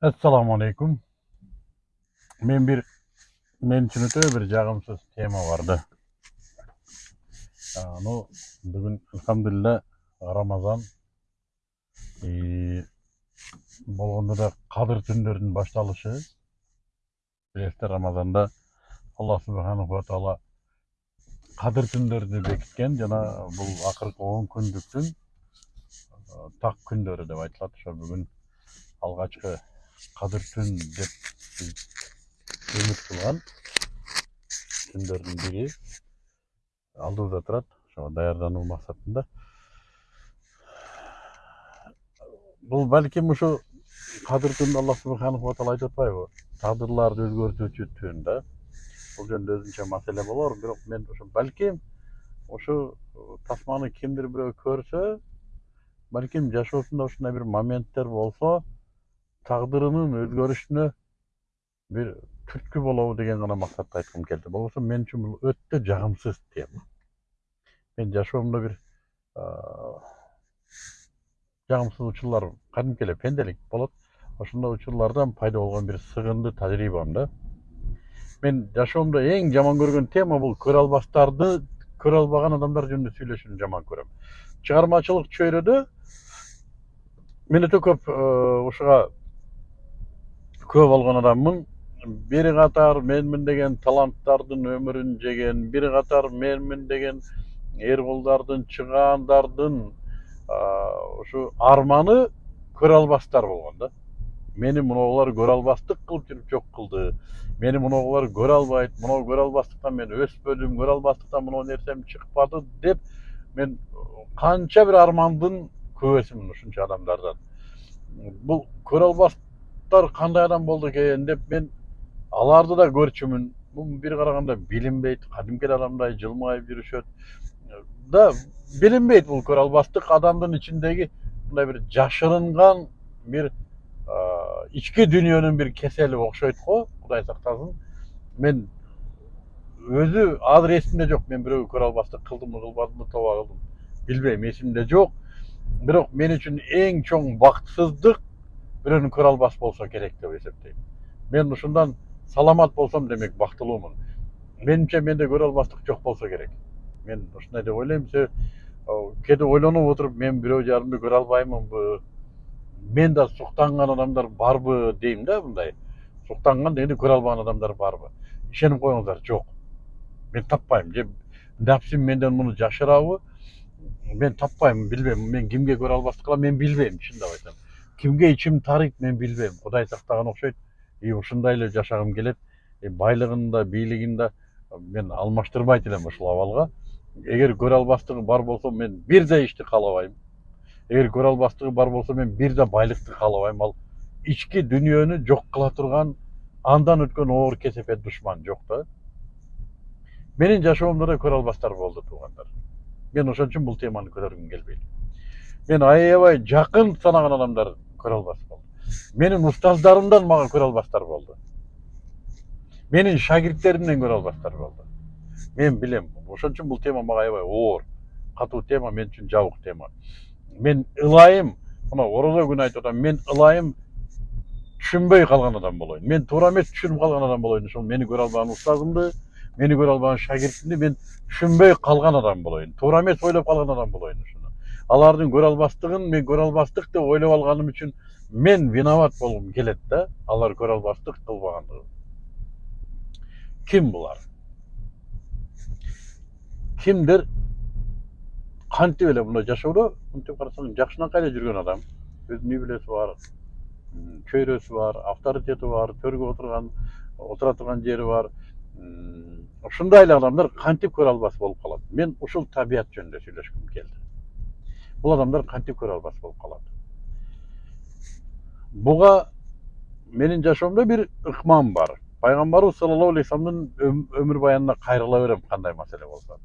Assalamu alaikum. Men bir men için öte bir жағымсыз тема vardı. Аны бүгүн алхамдулилlah Рамазан болгондо да кадыр түндөрүнүн башталышы. Билесиздер Рамазанда Аллах субханаху ва таала кадыр түндөрүнү бекиткен жана бул акыркы 10 күндүктүн так күндөрү деп айтылат. Ошо бүгүн алгачкы кадыр түн деп үмүт кылган түндөрдүн бири алдыбызда турат ошого даярдануу максатында бул балким ушу кадыр түн аллах субханаху ва таала айтып атпайбы тагдырларды өзгөртүүчү түн да. Бул жөнүндө өзүнчө маселе болор бирок мен ушу балким ушу тасманы кимдир бирөө көрсө балким жашоосунда ушундай бир моменттер болсо тагдырынын өзгөрүшүнө бир түрткү болобу деген гана максатта айткым келди болбосо мен үчүн бул өтө жагымсыз тема мен жашоомдо бир жагымсыз учурлар кадимки эле пенделик болот ошондой учурлардан пайда болгон бир сыгынды тажрыйбам да мен жашоомдо эң жаман көргөн тема бул көрө албастарды көрө албаган адамдар жөнүндө сүйлөшүүнү жаман көрөм чыгармачылык чөйрөдө мен өтө көп ушуга күбө болгон адаммын. Бир катар менмин деген таланттардын өмүрүн жеген бир катар менмин деген эркулдардын чыгаандардын ушу арманы көрө албастар болгон да. Мени мунулар көрө албастык кылып жүрүп жок кылды мени мунулар көрө албайт мынау көрө албастыктан мен өспөдүм көрө албастыктан мынау нерсем чыкпады деп мен канча бир армандын күбөсүмүн ушунча адамдардан. Бул көрө албас кандай адам болду экен деп мен аларды да көрчүмүн бул бир караганда билинбейт кадимки адамдай жылмайып жүрүшөт да билинбейт бул көрө албастык адамдын ичиндеги мындай бир жашырынган бир ички дүйнөнүн бир кесели окшойт го кудай сактасын мен өзү азыр эсимде жок мен бирөөгө көрө албастык кылдымбы кылбадымбы тооба кылдым билбейм эсимде жок бирок мен үчүн эң чоң бактысыздык бирөөнү көрө албас болсо керек деп эсептейм мен ушундан саламат болсом демек бактылуумун менимче менде көрө албастык жок болсо керек мен ушундай деп ойлойм себеби кээде ойлонуп отуруп мен бирөө жарымды көрө албаймынбы мен да суктанган адамдар барбы дейм да мындай суктанган дегенде көрө албаган адамдар барбы ишенип коюңуздар жок мен таппайм же нафсим менден муну жашырабы мен таппайм билбейм мен кимге көрө албастык кылам мен билбейм чындап айтсам кимге ичим тарыйт мен билбейм кудай сактаган окшойт и ушундай эле жашагым келет байлыгын да бийлигин да мен алмаштырбайт элем ушул абалга эгер көрө албастыгы бар болсо мен бир да ишти каалабайм эгер көрө албастыгы бар болсо мен бир да байлыкты каалабайм ал ички дүйнөнү жок кыла турган андан өткөн оор кесепет душман жок да менин жашоомдо да көрө албастар болду туугандар мен ошон үчүн бул теманы көтөргүм келбейт мен аябай жакын санаган адамдар көрө албас болду менин устаздарымдан мага көрө албастар болду менин шагирттеримден көрө албастар болду мен билем ошон үчүн бул тема мага аябай оор. Катуу тема мен үчүн жабык тема. Мен ылайым мына орозо күнү айтып атам мен ылайым түшүнбөй калган адам болоюн мен туура эмес түшүнүп калган адам болоюн ошол мени көрө албаган устазымды мени көрө албаган шагиртимди мен түшүнбөй калган адам болоюн туура эмес ойлоп калган адам болоюн ушуну алардын көрө албастыгын мен көрө албастык деп ойлоп алганым үчүн мен виноват болгум келет да алар көрө албастык кылбагандыгы. Ким булар? Кимдир? Кантип эле мындай жашоодо мынтип карасаң жакшынакай эле жүргөн адам? Өзүнүн үй бүлөсү бар чөйрөсү бар авторитети бар төргө отурган отура турган жери бар. Ушундай эле адамдар кантип көрө албас болуп калат. Мен ушул табият жөнүндө сүйлөшкүм келди. Бул адамдар кантип көрө албас болуп калат буга менин жашоомдо бир ыкмам бар. Пайгамбарыбыз саллаллаху алейхи вассаламдын өмүр баянына кайрыла берем кандай маселе болсо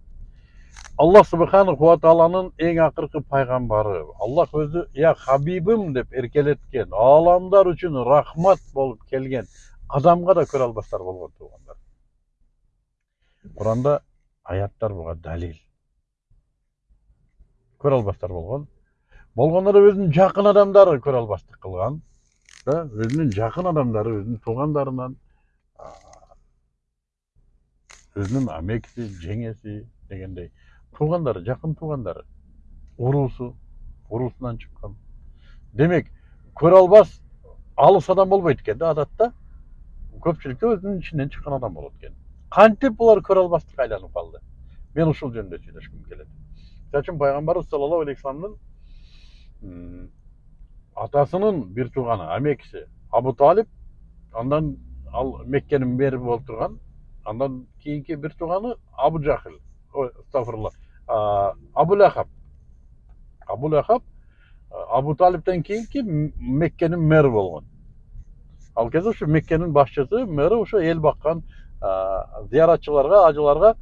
аллах субханаху ва тааланын эң акыркы пайгамбары аллах өзү я хабибим деп эркелеткен ааламдар үчүн рахмат болуп келген адамга да көрө албастар болгон туугандар куранда аяттар буга далил. Көрө албастар болгон болгондо да өзүнүн жакын адамдары көрө албастык кылган да? Өзүнүн жакын адамдары өзүнүн туугандарынан өзүнүн амекиси жеңеси дегендей. Туугандары жакын туугандары уруусу уруусунан чыккан демек көрө албас алыс адам болбойт экен да адатта. Көпчүлүктө өзүнүн ичинен чыккан адам болот экен кантип булар көрө албастыкка айланып калды мен ушул жөнүндө сүйлөшкүм келет үчүн пайгамбарыбыз саллаллаху алейхи вассаламдын атасынын бир тууганы амекиси абу талип андан ал меккенин мэри болуп турган андан кийинки бир тууганы абу жахил ой астагфирулла а, абу лахаб абу лахаб абу талиптен кийинки меккенин мэри болгон ал кезде ушу меккенин башчысы мэри ошо эл баккан зыяратчыларга ажыларга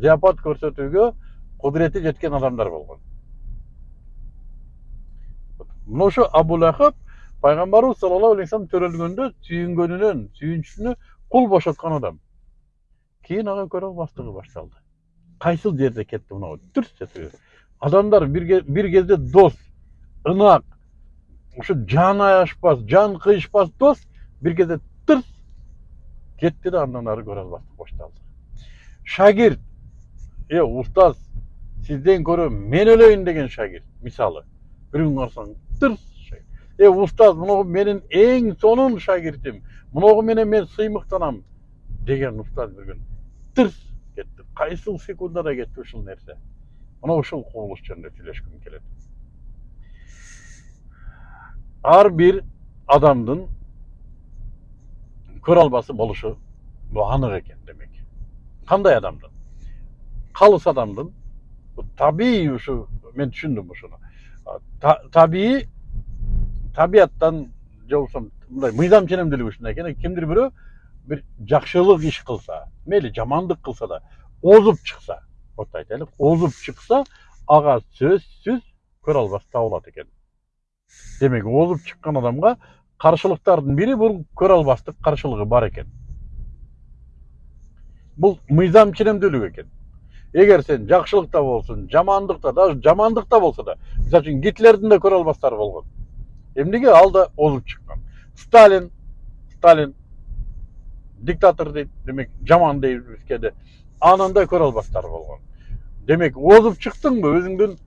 зияпат көрсөтүүгө кудурети жеткен адамдар болгон мына ошо абу лахаб пайгамбарыбыз саллаллаху алейхи вассалам төрөлгөндө сүйүнгөнүнөн сүйүнчүсүнө кул бошоткон адам. Кийин ага көрө албастыгы башталды кайсыл жерде кетти мынау? Дүрс адамдар бир кезде дос ынак ушу жаны аяшпас жан кыйышпас дос бир кезде тырс кетти да андан ары көрө албастык башталды шагирт е устаз сизден көрө мен өлөйүн деген шагирт мисалы бир күн карасаң тырс е устаз мынагу менин эң сонун шагиртим мынагу менен мен сыймыктанам деген устаз бир күн тырс кетти кайсыл секундада кетти ушул нерсе мына ушул кубулуш жөнүндө сүйлөшкүм келет ар бир адамдын көрө албасы болушу бул анык экен демек кандай адамдын калыс адамдын табий ушу мен түшүндүм ушуну А, та- табий табияттан же болбосо мындай мыйзам ченемдүүлүгү ушундай экен кимдир бирөө бир жакшылык иш кылса мейли жамандык кылса да озуп чыкса вот айтайлык озуп чыкса ага сөзсүз көрө албас табылат экен демек озуп чыккан адамга каршылыктардын бири бул көрө албастык каршылыгы бар экен бул мыйзам ченемдүүлүк экен эгер сен жакшылыкта болсун жамандыкта даже жамандыкта болсо да мисалы үчүн гитлердин да көрө албастары болгон эмнеге ал да озуп чыккан сталин сталин диктатор дейт демек жаман дейбиз кээде анын да көрө албастары болгон демек озуп чыктыңбы өзүңдүн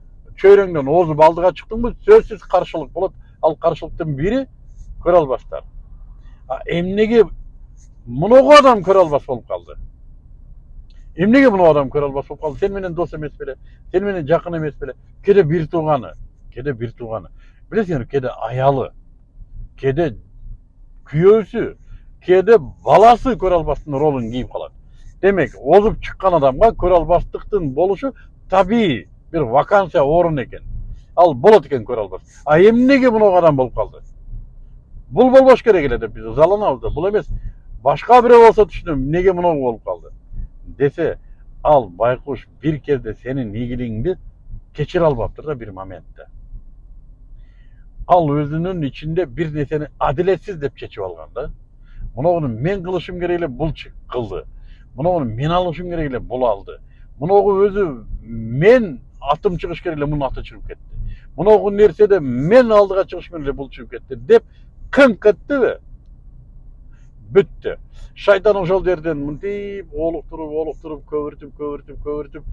чөйрөңдөн озуп алдыга чыктыңбы сөзсүз каршылык болот ал каршылыктын бири көрө албастар а эмнеге муногу адам көрө албас болуп калды эмнеге мына адам көрө албас болуп калды сени менен дос эмес беле сени менен жакын эмес беле кээде бир тууганы кээде бир тууганы билесиңерби кээде аялы кээде күйөөсү кээде баласы көрө албастын ролун кийип калат демек озуп чыккан адамга көрө албастыктын болушу табигый бир вакансия орун экен ал болот экен көрө албас а эмнеге мынау адам болуп калды бул болбош керек эле деп биз ызаланабыз да бул эмес башка бирөө болсо түшүнөм эмнеге мынау болуп калды десе ал байкуш бир кезде сенин ийгилигиңди кечире албаптыр да бир моментте ал ичинде бир нерсени адилетсиз деп чечип алган да мынагуну мен кылышым керек эле бул чы- кылды мынагуну мен алышым керек эле бул алды мынагу өзү мен атым чыгыш керек эле мунун аты чыгып кетти мынагу нерседе мен алдыга чыгышым керек эле бул чыгып кетти деп кыңк эттиби бүттү шайтан ошол жерден мынтип олуктуруп олуктуруп көбүртүп көбүртүп көбүртүп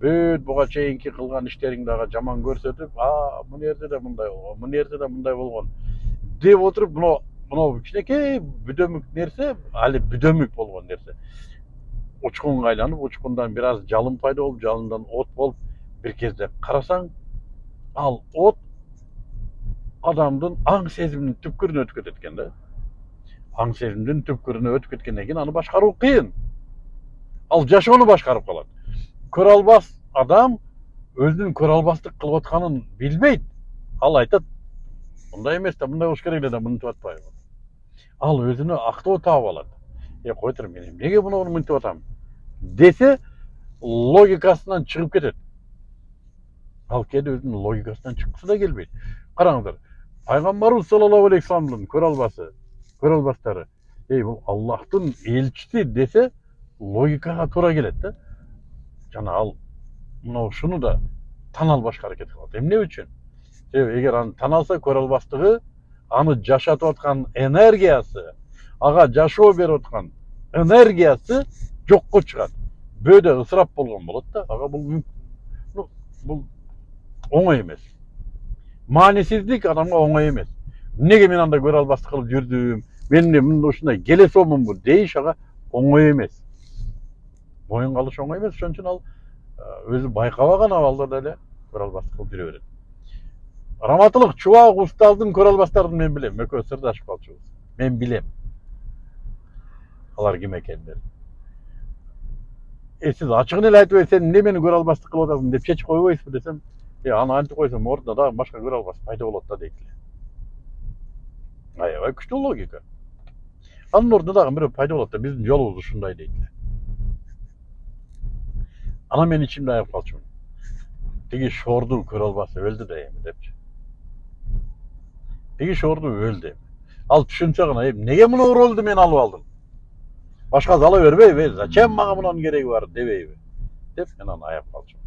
бүт буга чейинки кылган иштериңди ага жаман көрсөтүп а мына жерде да мындай болгон мына жерде да мындай болгон деп отуруп мына мынау кичинекей бүдөмүк нерсе али бүдөмүк болгон нерсе учкунга айланып учкундан бир аз жалын пайда болуп жалындан от болуп бир кезде карасаң ал от адамдын аң сезиминин түпкүрүнө өтүп кетет экен да аң сезимдин түпкүрүнө өтүп кеткенден кийин аны башкаруу кыйын ал жашоону башкарып калат көрө албас адам өзүнүн көрө албастык кылып атканын билбейт ал айтат мындай эмес да мындай болуш керек да мынтип атпайбы ал өзүнө актоо таап алат е кой тур мен эмнеге мунуну мынтип атам десе логикасынан чыгып кетет ал кээде өзүнүн логикасынан чыккысы да келбейт караңыздар пайгамбарыбыз саллаллаху алейхи вассаламдын көрө албасы көрө албастары ей бул аллахтын элчиси десе логикага туура келет да жана ал мына ушуну да тана албашка аракет кылат эмне үчүн себеби эгер аны тана алса көрө албастыгы аны жашатып аткан энергиясы ага жашоо берип аткан энергиясы жокко чыгат бөөдө ысырап болгон болот да ага бул ну, бул оңой эмес маанисиздик адамга оңой эмес эмнеге мен андай көрө албастык кылып жүрдүм мен мындай ушундай келе сонмунбу дейиш ага оңой эмес моюнга алыш оңой эмес ошон үчүн ал э, өзү байкабаган абалда деле көрө албастык кылып жүрө берет раматылык чубак усталдын көрө албастарын мен билем экөөбүз сырдашып калчубуз мен билем алар ким экендерин е сиз ачыгын эле айтып сен эмне мени көрө албастык кылып атасың деп чечип койбойсузбу десем е аны антип койсом ордуна дагы башка көрө албас пайда болот да дейт эле аябай күчтүү логика. Анын ордуна дагы бирөө пайда болот да биздин жолубуз ушундай дейт эле анан мен ичимде аяп калчумун тиги шорду көрө албасы өлдү да эми депчи тиги шорду өлдү эми ал түшүнсө гана эмнеге муну ролду мен алып алдым башкасы ала бербейби э зачем мага мунун кереги бар дебейби деп мен аны аяп калчумун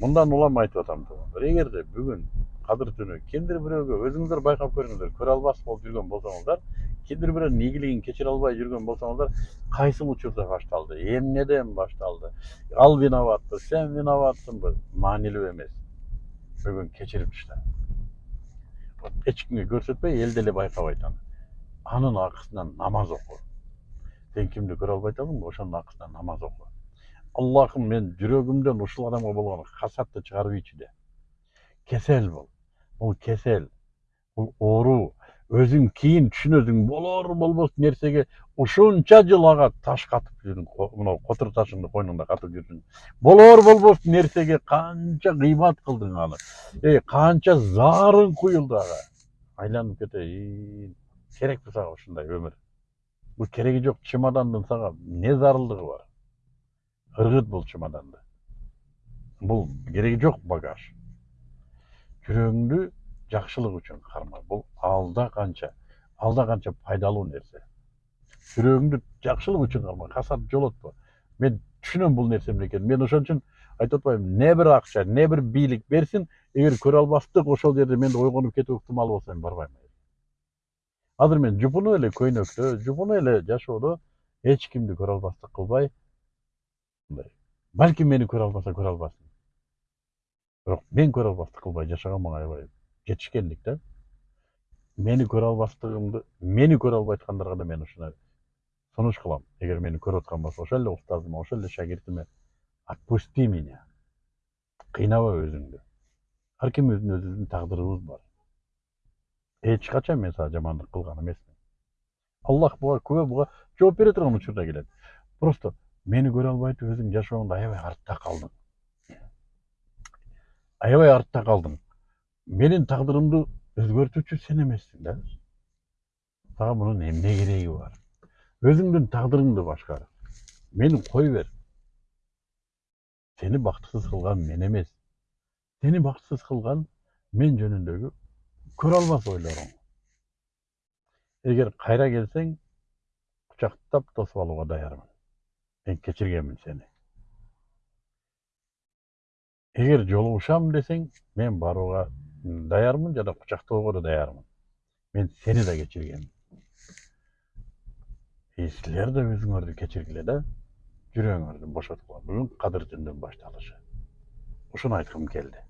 мындан улам айтып атам туугандар эгерде бүгүн кадыр түнү кимдир бирөөгө өзүңүздөр байкап көрүңүздөр көрө албас болуп жүргөн болсоңуздар кимдир бирөөнүн ийгилигин кечире албай жүргөн болсоңуздар кайсыл учурда башталды? Эмнеден башталды? Ал виноватпы сен виноватсыңбы маанилүү эмес бүгүн кечирип ташла эч кимге көрсөтпөй эл деле байкабайт аны анын акысынан намаз оку сен кимди көрө албай атасыңбы ошонун акысынан намаз оку аллахым мен жүрөгүмдөн ушул адамга болгон хасатты чыгарбыйчы де. Кесел бул бул кесел. Бул оору өзүң кийин түшүнөсүң болор болбос нерсеге ушунча жыл ага таш катып ко- мынау котур ташыңды койнуңда катып жүрсүң болор болбос нерсеге канча кыймат кылдың аны. Эй канча заарын куюлду ага айланып кетейин керекпи сага ушундай өмүр бул кереги жок чемодандын сага эмне зарылдыгы бар? Ыргыт бул чемоданды. Бул кереги жок багаж. Жүрөгүңдү жакшылык үчүн карма бул алда канча алда канча пайдалуу нерсе. Жүрөгүңдү жакшылык үчүн карма касат жолотпо мен түшүнөм бул нерсе эмне экенин мен ошон үчүн айтып атпаймынбы не бир акча не бир бийлик берсин эгер көрө албастык ошол жерде менде ойгонуп кетүү ыктымалы болсо мен барбайм азыр мен жупуну эле көйнөктө жупуну эле жашоодо эч кимди көрө албастык кылбай. Мындай. Балким мени көрө албаса көрө албасын бирок мен көрө албастык кылбай жашаган мага аябай жетишкендик да мени көрө албастыгымды мени көрө албай аткандарга да мен ушундай сунуш кылам эгер мени көрүп аткан болсо ошол эле устазыма ошол эле шагиртиме отпусти меня. Кыйнабай өзүңдү ар кимибиздин өзүбүздүн тагдырыбыз бар. Эч качан мен сага жамандык кылган эмесмин аллах буга күбө буга жооп бере турган учурда келет просто мени көрө албай өзүң жашооңдо аябай артта калдың аябай артта калдың менин тагдырымды өзгөртүүчү сен эмессиң да. Сага мунун эмне кереги бар? Өзүңдүн тагдырыңды башкар мени кой бер. Сени бактысыз кылган мен эмес сени бактысыз кылган мен жөнүндөгү көрө албас ойлоруң эгер кайра келсең кучактап тосуп алууга даярмын мен. Кечиргенмин сени эгер жолугушам десең мен барууга даярмын жана кучактоого да даярмын мен сени да кечиргенмин и силер да өзүңөрдү кечиргиле да жүрөгүңөрдү бошоткула бүгүн кадыр түндүн башталышы ушуну айткым келди